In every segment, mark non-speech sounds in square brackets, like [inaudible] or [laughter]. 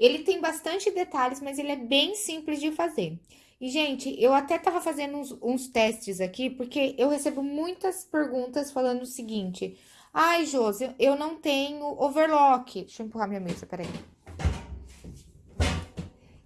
Ele tem bastante detalhes, mas ele é bem simples de fazer. E, gente, eu até tava fazendo uns, uns testes aqui, porque eu recebo muitas perguntas falando o seguinte... Ai, Josi, eu não tenho overlock. Deixa eu empurrar minha mesa, peraí.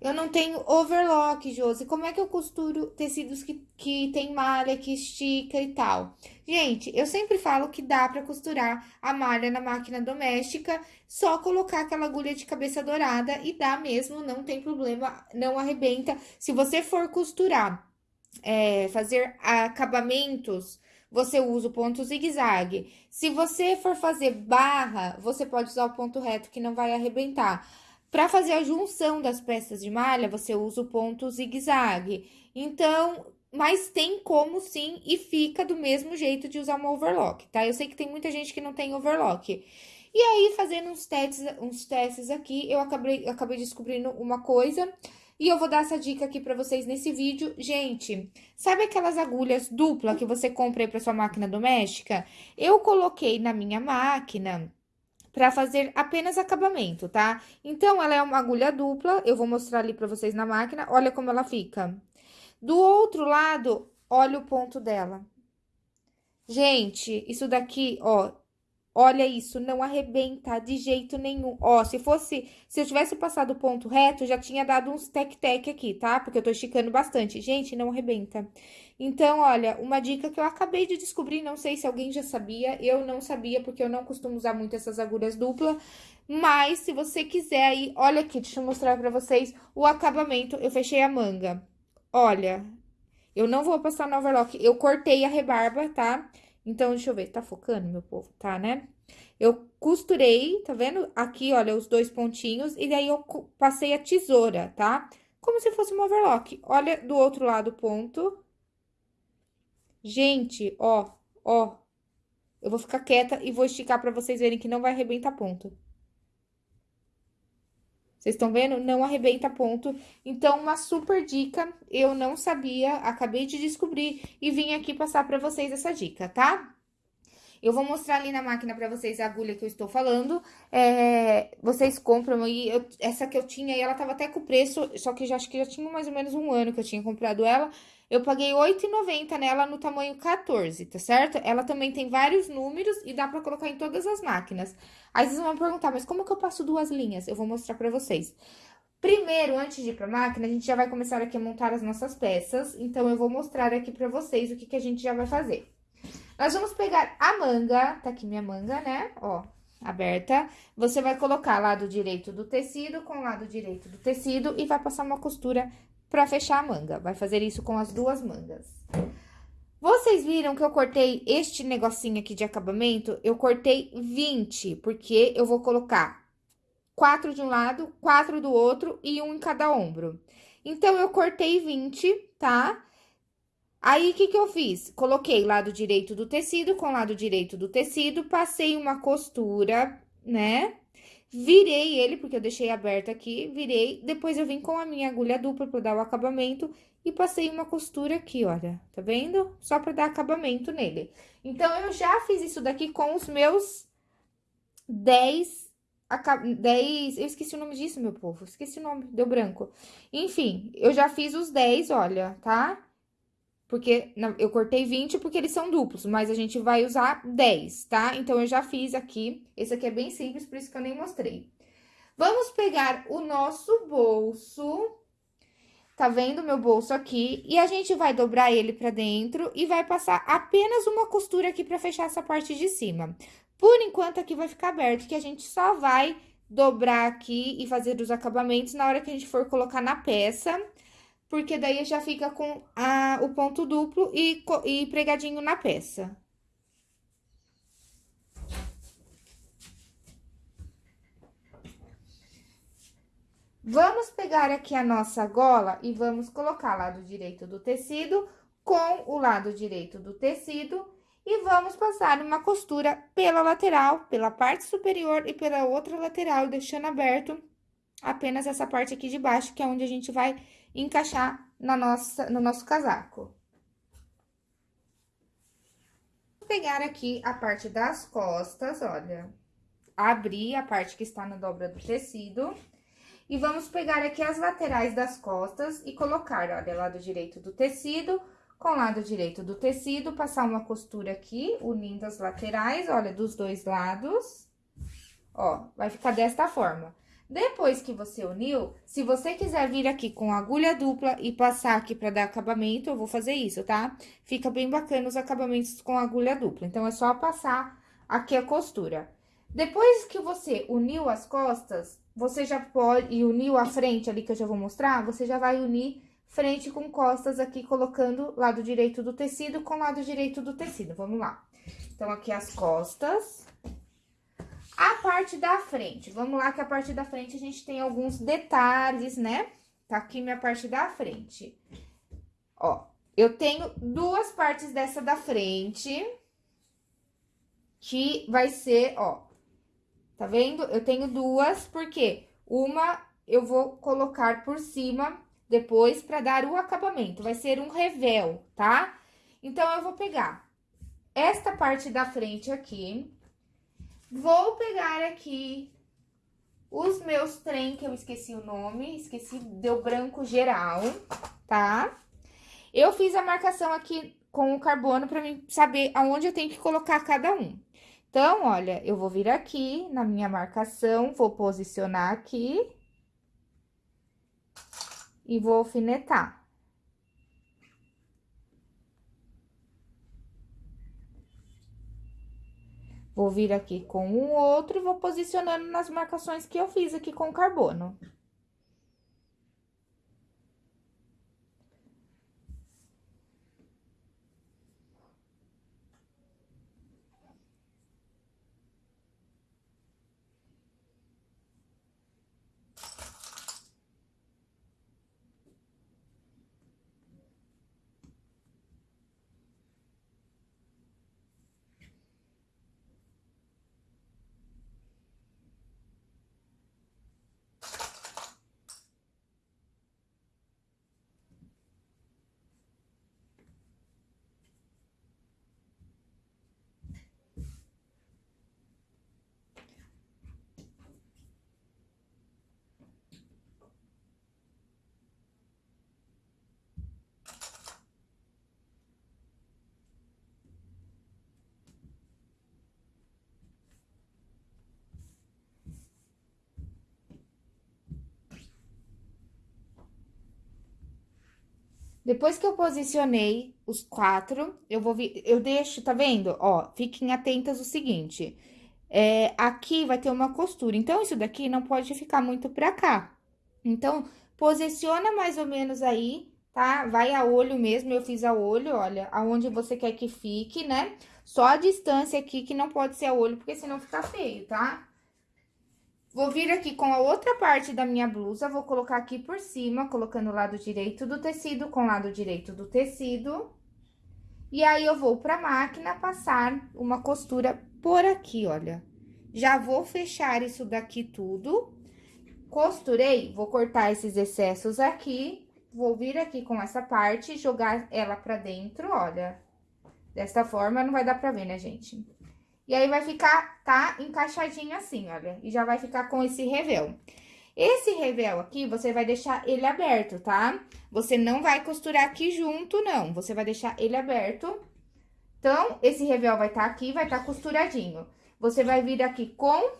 Eu não tenho overlock, Josi. Como é que eu costuro tecidos que, que tem malha, que estica e tal? Gente, eu sempre falo que dá pra costurar a malha na máquina doméstica, só colocar aquela agulha de cabeça dourada e dá mesmo, não tem problema, não arrebenta. Se você for costurar, é, fazer acabamentos, você usa o ponto zigue-zague. Se você for fazer barra, você pode usar o ponto reto, que não vai arrebentar. Para fazer a junção das peças de malha, você usa o ponto zigue-zague. Então, mas tem como sim e fica do mesmo jeito de usar uma overlock, tá? Eu sei que tem muita gente que não tem overlock. E aí, fazendo uns testes, uns testes aqui, eu acabei, acabei descobrindo uma coisa e eu vou dar essa dica aqui pra vocês nesse vídeo. Gente, sabe aquelas agulhas dupla que você compra aí pra sua máquina doméstica? Eu coloquei na minha máquina para fazer apenas acabamento, tá? Então, ela é uma agulha dupla, eu vou mostrar ali para vocês na máquina, olha como ela fica. Do outro lado, olha o ponto dela. Gente, isso daqui, ó, Olha isso, não arrebenta de jeito nenhum. Ó, se fosse, se eu tivesse passado o ponto reto, já tinha dado uns tec-tec aqui, tá? Porque eu tô esticando bastante. Gente, não arrebenta. Então, olha, uma dica que eu acabei de descobrir, não sei se alguém já sabia, eu não sabia, porque eu não costumo usar muito essas agulhas duplas. Mas, se você quiser aí, olha aqui, deixa eu mostrar pra vocês o acabamento. Eu fechei a manga. Olha, eu não vou passar no overlock, eu cortei a rebarba, tá? Tá? Então, deixa eu ver, tá focando, meu povo? Tá, né? Eu costurei, tá vendo? Aqui, olha, os dois pontinhos, e daí eu passei a tesoura, tá? Como se fosse um overlock. Olha do outro lado o ponto. Gente, ó, ó. Eu vou ficar quieta e vou esticar pra vocês verem que não vai arrebentar ponto. Vocês estão vendo? Não arrebenta ponto. Então, uma super dica, eu não sabia, acabei de descobrir e vim aqui passar pra vocês essa dica, tá? Eu vou mostrar ali na máquina pra vocês a agulha que eu estou falando. É, vocês compram e eu, essa que eu tinha, e ela tava até com preço, só que já acho que já tinha mais ou menos um ano que eu tinha comprado ela. Eu paguei R$8,90 nela no tamanho 14, tá certo? Ela também tem vários números e dá pra colocar em todas as máquinas. Aí vocês vão perguntar, mas como que eu passo duas linhas? Eu vou mostrar pra vocês. Primeiro, antes de ir pra máquina, a gente já vai começar aqui a montar as nossas peças. Então, eu vou mostrar aqui pra vocês o que, que a gente já vai fazer. Nós vamos pegar a manga, tá aqui minha manga, né? Ó, aberta. Você vai colocar lado direito do tecido com lado direito do tecido e vai passar uma costura pra fechar a manga. Vai fazer isso com as duas mangas. Vocês viram que eu cortei este negocinho aqui de acabamento? Eu cortei 20, porque eu vou colocar quatro de um lado, quatro do outro e um em cada ombro. Então, eu cortei 20, tá? Aí, o que que eu fiz? Coloquei lado direito do tecido com lado direito do tecido, passei uma costura, né? Virei ele, porque eu deixei aberto aqui, virei. Depois, eu vim com a minha agulha dupla para dar o acabamento e passei uma costura aqui, olha. Tá vendo? Só para dar acabamento nele. Então, eu já fiz isso daqui com os meus 10... 10... Eu esqueci o nome disso, meu povo. Esqueci o nome, deu branco. Enfim, eu já fiz os 10, olha, tá? Porque eu cortei 20 porque eles são duplos, mas a gente vai usar 10, tá? Então, eu já fiz aqui, esse aqui é bem simples, por isso que eu nem mostrei. Vamos pegar o nosso bolso, tá vendo meu bolso aqui? E a gente vai dobrar ele pra dentro e vai passar apenas uma costura aqui pra fechar essa parte de cima. Por enquanto, aqui vai ficar aberto, que a gente só vai dobrar aqui e fazer os acabamentos na hora que a gente for colocar na peça porque daí já fica com a, o ponto duplo e, e pregadinho na peça. Vamos pegar aqui a nossa gola e vamos colocar lado direito do tecido com o lado direito do tecido e vamos passar uma costura pela lateral, pela parte superior e pela outra lateral, deixando aberto apenas essa parte aqui de baixo, que é onde a gente vai encaixar na nossa, no nosso casaco. Vou pegar aqui a parte das costas, olha, abrir a parte que está na dobra do tecido. E vamos pegar aqui as laterais das costas e colocar, olha, lado direito do tecido com lado direito do tecido, passar uma costura aqui, unindo as laterais, olha, dos dois lados. Ó, vai ficar desta forma. Depois que você uniu, se você quiser vir aqui com agulha dupla e passar aqui pra dar acabamento, eu vou fazer isso, tá? Fica bem bacana os acabamentos com agulha dupla. Então, é só passar aqui a costura. Depois que você uniu as costas, você já pode... E uniu a frente ali, que eu já vou mostrar, você já vai unir frente com costas aqui, colocando lado direito do tecido com lado direito do tecido. Vamos lá. Então, aqui as costas. A parte da frente, vamos lá que a parte da frente a gente tem alguns detalhes, né? Tá aqui minha parte da frente. Ó, eu tenho duas partes dessa da frente, que vai ser, ó, tá vendo? Eu tenho duas, porque uma eu vou colocar por cima depois para dar o acabamento, vai ser um revel, tá? Então, eu vou pegar esta parte da frente aqui, Vou pegar aqui os meus trem, que eu esqueci o nome, esqueci, deu branco geral, tá? Eu fiz a marcação aqui com o carbono para mim saber aonde eu tenho que colocar cada um. Então, olha, eu vou vir aqui na minha marcação, vou posicionar aqui e vou alfinetar. Vou vir aqui com um outro e vou posicionando nas marcações que eu fiz aqui com carbono. Depois que eu posicionei os quatro, eu vou vir, eu deixo, tá vendo? Ó, fiquem atentas o seguinte, é, aqui vai ter uma costura, então, isso daqui não pode ficar muito pra cá. Então, posiciona mais ou menos aí, tá? Vai a olho mesmo, eu fiz a olho, olha, aonde você quer que fique, né? Só a distância aqui que não pode ser a olho, porque senão fica feio, tá? Vou vir aqui com a outra parte da minha blusa, vou colocar aqui por cima, colocando o lado direito do tecido com o lado direito do tecido. E aí, eu vou pra máquina passar uma costura por aqui, olha. Já vou fechar isso daqui tudo. Costurei, vou cortar esses excessos aqui, vou vir aqui com essa parte, jogar ela pra dentro, olha. Desta forma, não vai dar pra ver, né, gente? E aí, vai ficar, tá, encaixadinho assim, olha. E já vai ficar com esse revel. Esse revel aqui, você vai deixar ele aberto, tá? Você não vai costurar aqui junto, não. Você vai deixar ele aberto. Então, esse revel vai estar tá aqui, vai estar tá costuradinho. Você vai vir aqui com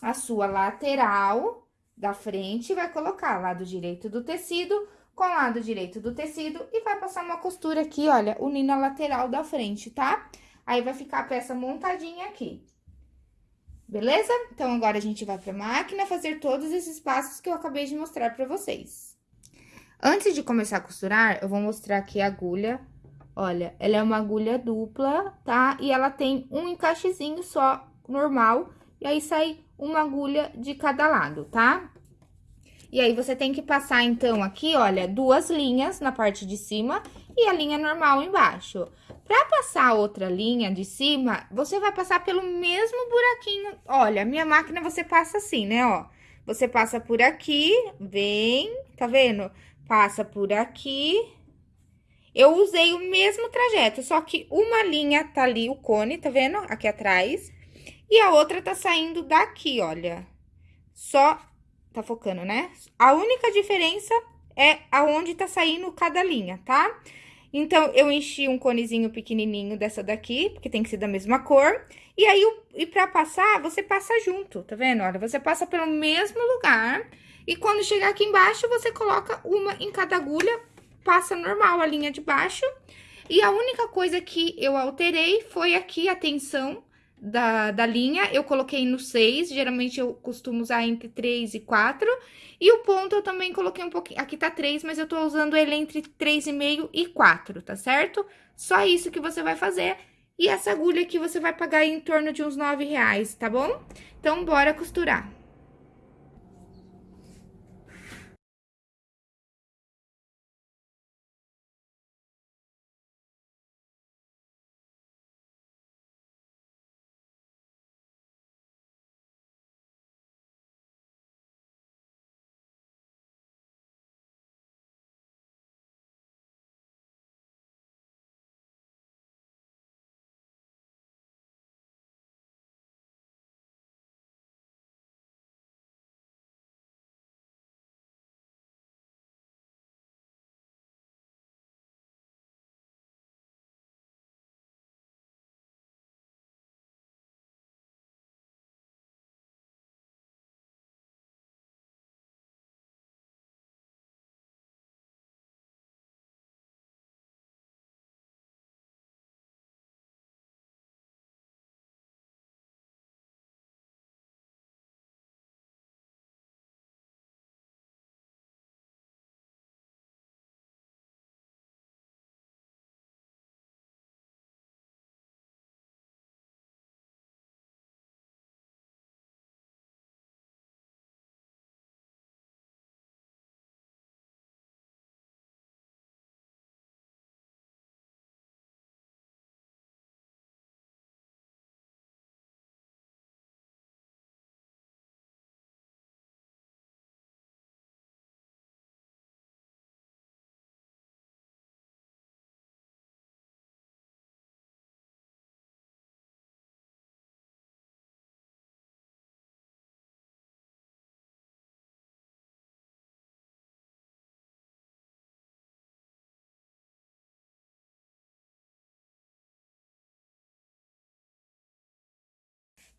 a sua lateral da frente, vai colocar lado direito do tecido com lado direito do tecido e vai passar uma costura aqui, olha, unindo a lateral da frente, tá? Tá? Aí, vai ficar a peça montadinha aqui. Beleza? Então, agora a gente vai pra máquina fazer todos esses passos que eu acabei de mostrar pra vocês. Antes de começar a costurar, eu vou mostrar aqui a agulha. Olha, ela é uma agulha dupla, tá? E ela tem um encaixezinho só, normal. E aí, sai uma agulha de cada lado, tá? E aí, você tem que passar, então, aqui, olha, duas linhas na parte de cima e a linha normal embaixo. Para passar outra linha de cima, você vai passar pelo mesmo buraquinho. Olha, minha máquina você passa assim, né, ó. Você passa por aqui, vem, tá vendo? Passa por aqui. Eu usei o mesmo trajeto, só que uma linha tá ali, o cone, tá vendo? Aqui atrás. E a outra tá saindo daqui, olha. Só tá focando, né? A única diferença é aonde tá saindo cada linha, tá? Então, eu enchi um conezinho pequenininho dessa daqui, porque tem que ser da mesma cor. E aí, e pra passar, você passa junto, tá vendo? Olha, você passa pelo mesmo lugar. E quando chegar aqui embaixo, você coloca uma em cada agulha, passa normal a linha de baixo. E a única coisa que eu alterei foi aqui a tensão da, da linha, eu coloquei no 6, geralmente eu costumo usar entre 3 e 4. E o ponto eu também coloquei um pouquinho, aqui tá 3, mas eu tô usando ele entre 3,5 e 4, tá certo? Só isso que você vai fazer. E essa agulha aqui você vai pagar em torno de uns 9 reais, tá bom? Então, bora costurar.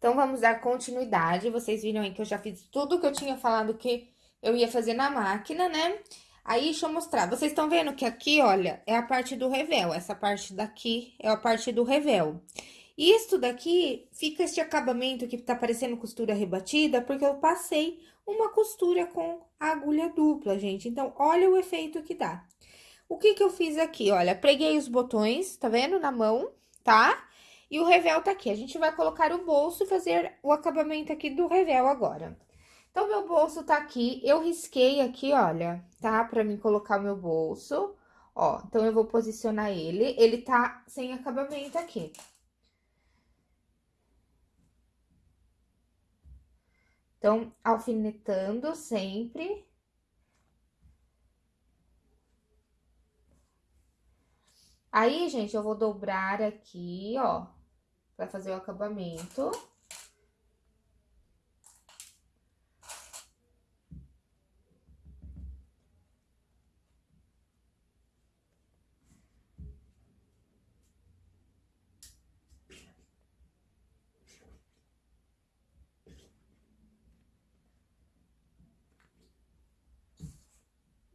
Então, vamos dar continuidade. Vocês viram aí que eu já fiz tudo que eu tinha falado que eu ia fazer na máquina, né? Aí, deixa eu mostrar. Vocês estão vendo que aqui, olha, é a parte do revel. Essa parte daqui é a parte do revel. Isso daqui, fica este acabamento que tá parecendo costura rebatida, porque eu passei uma costura com agulha dupla, gente. Então, olha o efeito que dá. O que que eu fiz aqui? Olha, preguei os botões, tá vendo? Na mão, tá? E o revel tá aqui. A gente vai colocar o bolso e fazer o acabamento aqui do revel agora. Então, meu bolso tá aqui. Eu risquei aqui, olha, tá? Pra mim colocar o meu bolso. Ó, então, eu vou posicionar ele. Ele tá sem acabamento aqui. Então, alfinetando sempre. Aí, gente, eu vou dobrar aqui, ó para fazer o acabamento.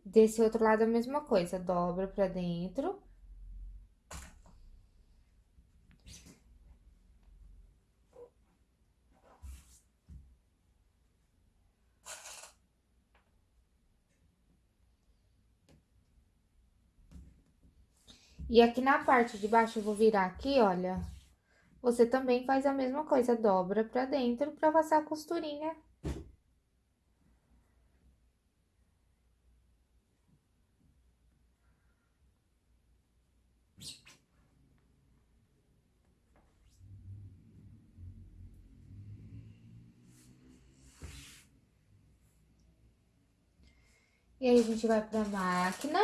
Desse outro lado a mesma coisa, dobra pra dentro. E aqui na parte de baixo, eu vou virar aqui, olha. Você também faz a mesma coisa, dobra pra dentro pra passar a costurinha. E aí, a gente vai pra máquina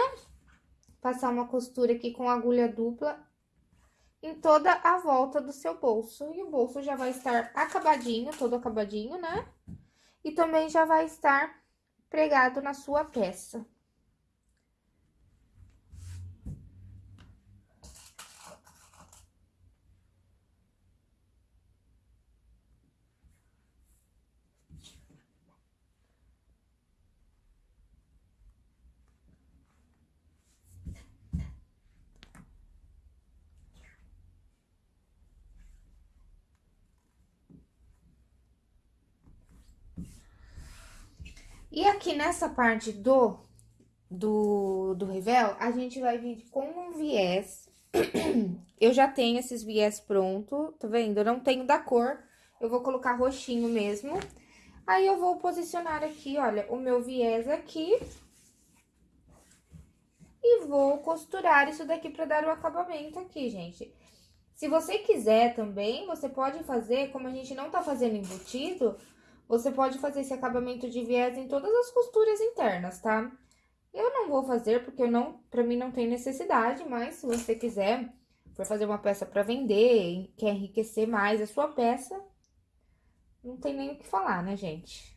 passar uma costura aqui com agulha dupla em toda a volta do seu bolso. E o bolso já vai estar acabadinho, todo acabadinho, né? E também já vai estar pregado na sua peça. E aqui nessa parte do, do, do revel, a gente vai vir com um viés. [clears throat] Eu já tenho esses viés pronto, tá vendo? Eu não tenho da cor, eu vou colocar roxinho mesmo. Aí, eu vou posicionar aqui, olha, o meu viés aqui. E vou costurar isso daqui pra dar o acabamento aqui, gente. Se você quiser também, você pode fazer, como a gente não tá fazendo embutido, você pode fazer esse acabamento de viés em todas as costuras internas, tá? Eu não vou fazer porque eu não, pra mim não tem necessidade, mas se você quiser, for fazer uma peça para vender, quer enriquecer mais a sua peça, não tem nem o que falar, né, gente?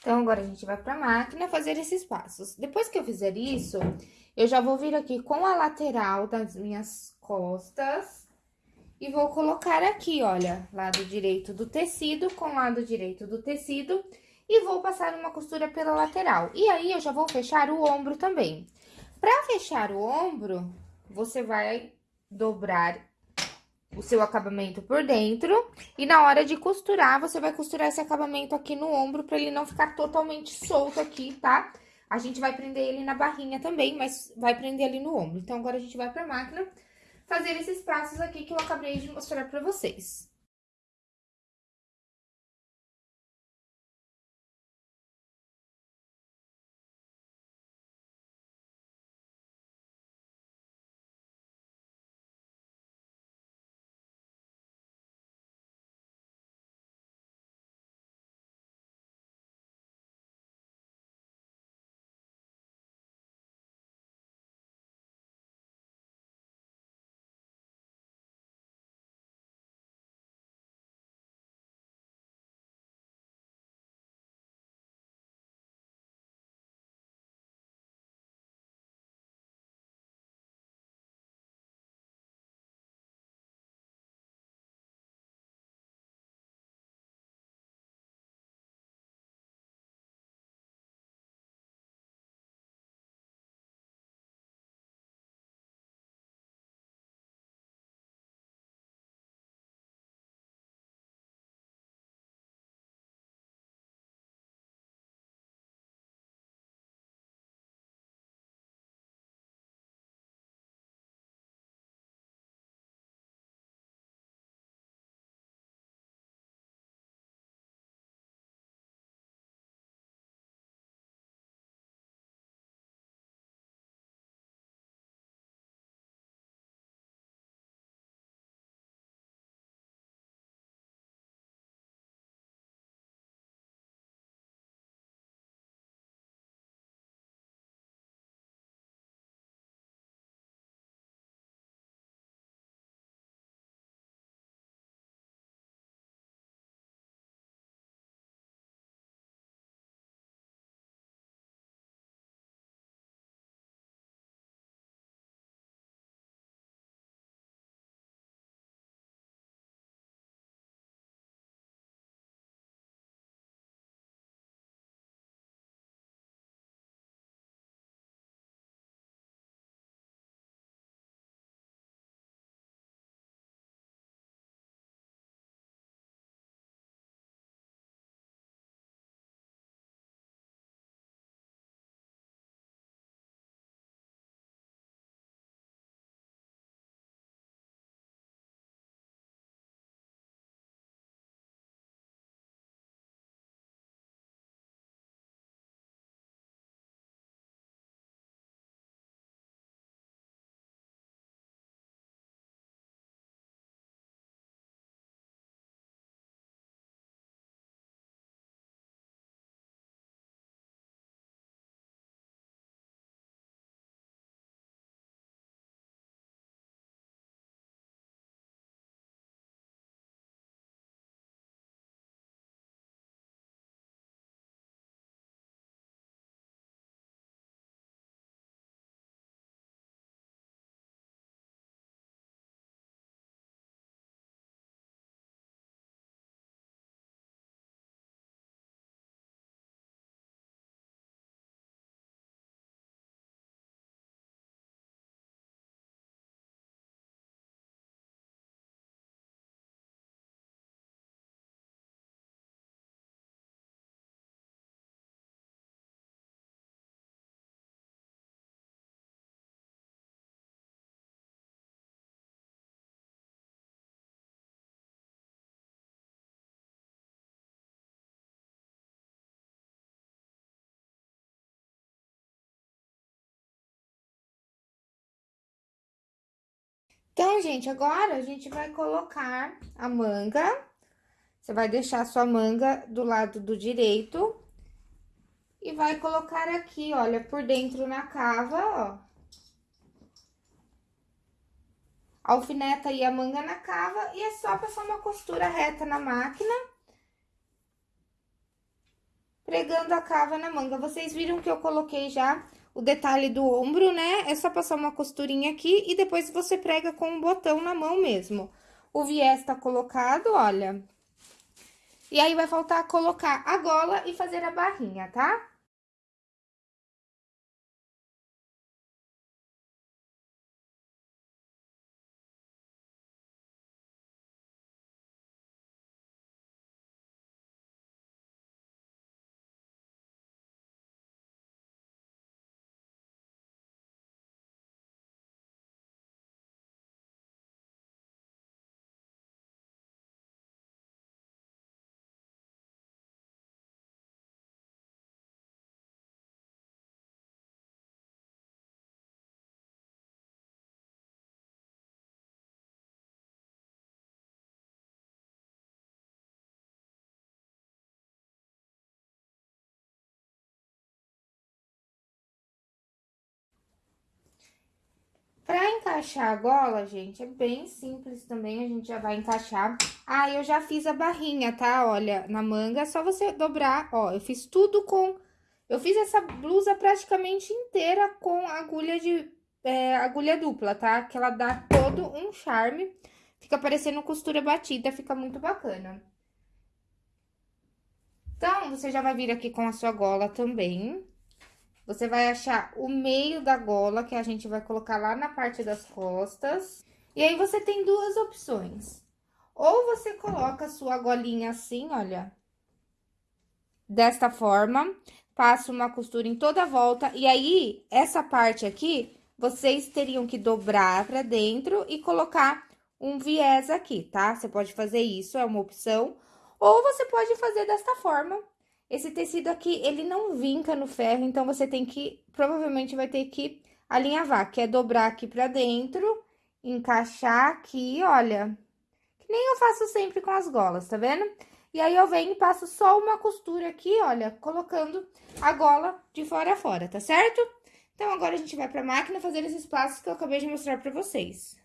Então, agora a gente vai pra máquina fazer esses passos. Depois que eu fizer isso, eu já vou vir aqui com a lateral das minhas costas e vou colocar aqui, olha, lado direito do tecido com lado direito do tecido e vou passar uma costura pela lateral. E aí, eu já vou fechar o ombro também. Pra fechar o ombro, você vai dobrar o seu acabamento por dentro. E na hora de costurar, você vai costurar esse acabamento aqui no ombro pra ele não ficar totalmente solto aqui, tá? A gente vai prender ele na barrinha também, mas vai prender ali no ombro. Então, agora a gente vai pra máquina fazer esses passos aqui que eu acabei de mostrar pra vocês. Então, gente, agora a gente vai colocar a manga. Você vai deixar a sua manga do lado do direito. E vai colocar aqui, olha, por dentro na cava, ó. Alfineta aí a manga na cava e é só passar uma costura reta na máquina. Pregando a cava na manga. Vocês viram que eu coloquei já o detalhe do ombro, né? É só passar uma costurinha aqui e depois você prega com um botão na mão mesmo. O viés tá colocado, olha. E aí, vai faltar colocar a gola e fazer a barrinha, tá? Pra encaixar a gola, gente, é bem simples também, a gente já vai encaixar. Ah, eu já fiz a barrinha, tá? Olha, na manga, é só você dobrar, ó, eu fiz tudo com... Eu fiz essa blusa praticamente inteira com agulha de... É, agulha dupla, tá? Que ela dá todo um charme. Fica parecendo costura batida, fica muito bacana. Então, você já vai vir aqui com a sua gola também. Você vai achar o meio da gola, que a gente vai colocar lá na parte das costas. E aí, você tem duas opções. Ou você coloca a sua golinha assim, olha. Desta forma. Passa uma costura em toda a volta. E aí, essa parte aqui, vocês teriam que dobrar pra dentro e colocar um viés aqui, tá? Você pode fazer isso, é uma opção. Ou você pode fazer desta forma, esse tecido aqui, ele não vinca no ferro, então você tem que, provavelmente vai ter que alinhavar, que é dobrar aqui pra dentro, encaixar aqui, olha, que nem eu faço sempre com as golas, tá vendo? E aí, eu venho e passo só uma costura aqui, olha, colocando a gola de fora a fora, tá certo? Então, agora a gente vai pra máquina fazer esses passos que eu acabei de mostrar pra vocês.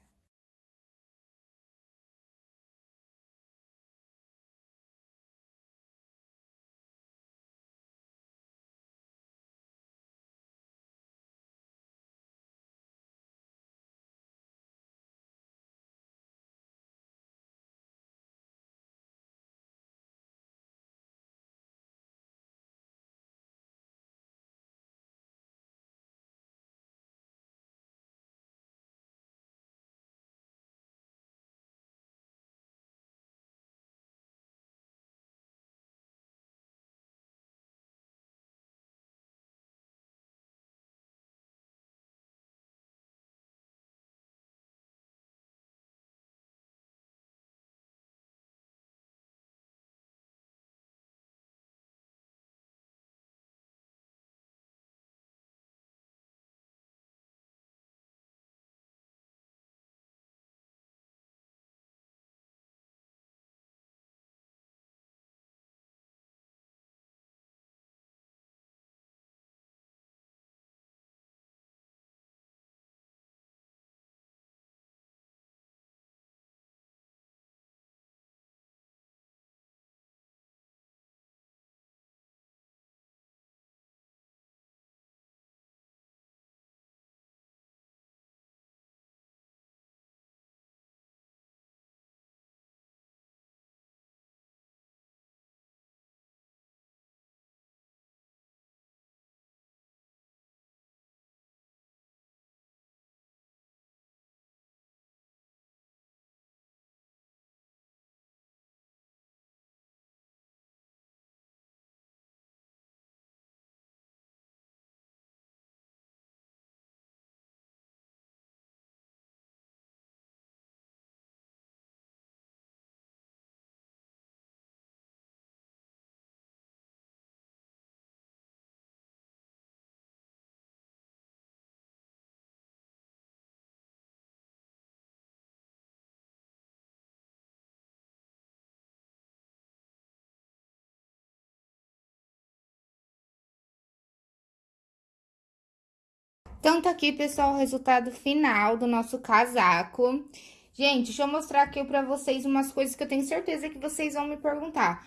Então, tá aqui, pessoal, o resultado final do nosso casaco. Gente, deixa eu mostrar aqui pra vocês umas coisas que eu tenho certeza que vocês vão me perguntar.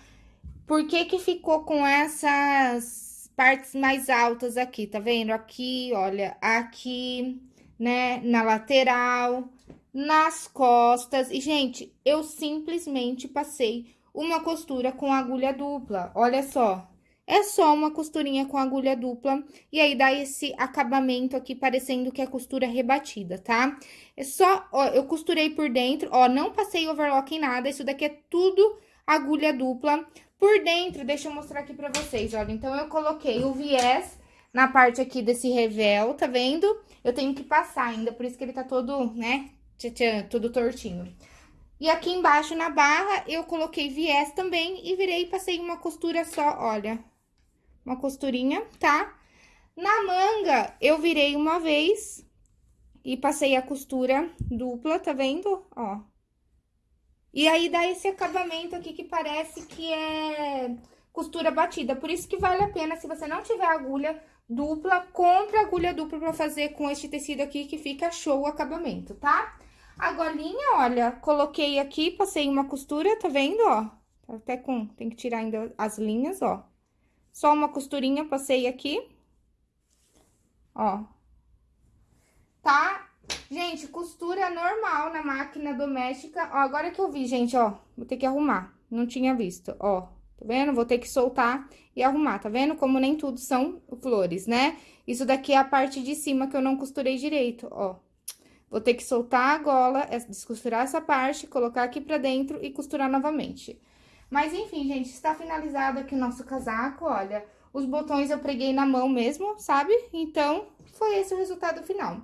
Por que que ficou com essas partes mais altas aqui, tá vendo? Aqui, olha, aqui, né, na lateral, nas costas. E, gente, eu simplesmente passei uma costura com agulha dupla, olha só. É só uma costurinha com agulha dupla, e aí dá esse acabamento aqui, parecendo que é costura rebatida, tá? É só, ó, eu costurei por dentro, ó, não passei overlock em nada, isso daqui é tudo agulha dupla. Por dentro, deixa eu mostrar aqui pra vocês, olha, então eu coloquei o viés na parte aqui desse revel, tá vendo? Eu tenho que passar ainda, por isso que ele tá todo, né, tchan, todo tortinho. E aqui embaixo na barra, eu coloquei viés também e virei e passei uma costura só, olha, uma costurinha, tá? Na manga, eu virei uma vez e passei a costura dupla, tá vendo? Ó. E aí, dá esse acabamento aqui que parece que é costura batida. Por isso que vale a pena, se você não tiver agulha dupla, compre agulha dupla pra fazer com este tecido aqui, que fica show o acabamento, tá? A golinha, olha, coloquei aqui, passei uma costura, tá vendo, ó? Tá até com... Tem que tirar ainda as linhas, ó. Só uma costurinha, passei aqui. Ó. Tá? Gente, costura normal na máquina doméstica. Ó, agora que eu vi, gente, ó. Vou ter que arrumar. Não tinha visto, ó. Tá vendo? Vou ter que soltar e arrumar, tá vendo? Como nem tudo são flores, né? Isso daqui é a parte de cima que eu não costurei direito, ó. Vou ter que soltar a gola, descosturar essa parte, colocar aqui pra dentro e costurar novamente. Mas, enfim, gente, está finalizado aqui o nosso casaco, olha. Os botões eu preguei na mão mesmo, sabe? Então, foi esse o resultado final.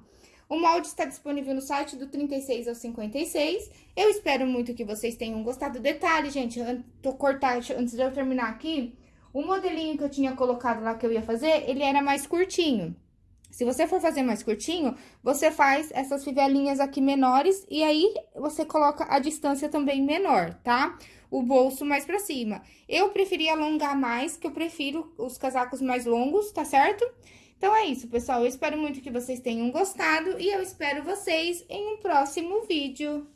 O molde está disponível no site do 36 ao 56. Eu espero muito que vocês tenham gostado. Detalhe, gente, tô cortar antes de eu terminar aqui, o modelinho que eu tinha colocado lá que eu ia fazer, ele era mais curtinho. Se você for fazer mais curtinho, você faz essas fivelinhas aqui menores e aí você coloca a distância também menor, tá? O bolso mais pra cima. Eu preferi alongar mais, que eu prefiro os casacos mais longos, tá certo? Então, é isso, pessoal. Eu espero muito que vocês tenham gostado e eu espero vocês em um próximo vídeo.